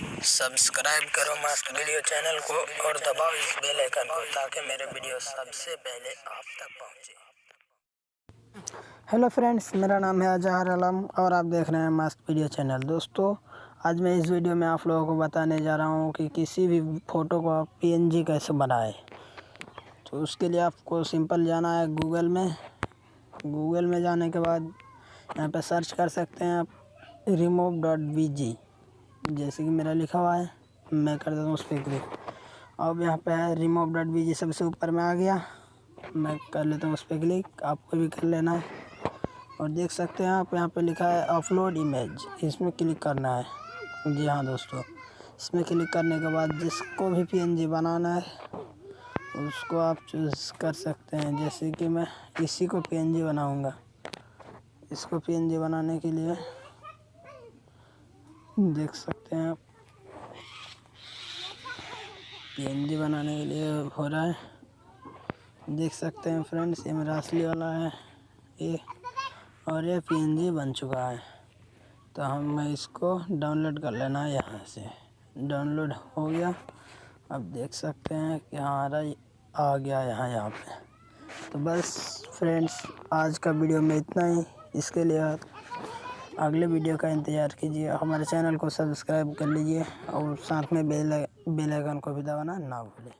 Subscribe करो मस्त video channel को और दबाओ इस बेल आइकन को ताकि मेरे वीडियो सबसे पहले आप तक पहुँचे। हेलो फ्रेंड्स, मेरा नाम है अजहर आलम और आप देख रहे हैं मस्त वीडियो चैनल। दोस्तों, आज मैं इस वीडियो में आप लोगों को बताने जा रहा हूँ कि किसी भी फ़ोटो को आप पीएनजी कैसे बनाएँ। तो उसके लिए आपको सिंपल जाना है गूगल में। गूगल में जाने के बाद यहाँ पर सर्च कर सकते हैं आप रिमूव डॉट वी जी जैसे कि मेरा लिखा हुआ है, मैं कर देता हूँ उस पर क्लिक अब यहाँ पे है रिमूव डॉट वी जी सबसे ऊपर में आ गया। मैं कर लेता हूँ उस पर क्लिक आपको भी कर लेना है। और देख सकते हैं आप, यहाँ पे लिखा है अपलोड इमेज इसमें क्लिक करना है। जी हाँ दोस्तों, इसमें क्लिक करने के बाद जिसको भी पीएनजी बनाना है, उसको आप चूज़ कर सकते हैं। जैसे कि मैं इसी को पीएनजी बनाऊँगा। इसको पीएनजी बनाने के लिए देख सकते हैं आप। पीएनजी बनाने के लिए हो रहा है। देख सकते हैं फ्रेंड्स ये मेरा असली वाला है। ये और ये पीएनजी बन चुका है। तो हम इसको डाउनलोड कर लेना है यहाँ से। डाउनलोड हो गया। अब देख सकते हैं कि हमारा आ गया यहाँ यहाँ पे। तो बस फ्रेंड्स आज का वीडियो में इतना ही। इसके लिए अगले वीडियो का इंतज़ार कीजिए। हमारे चैनल को सब्सक्राइब कर लीजिए और साथ में बेल बेल आइकन को भी दबाना ना भूलें।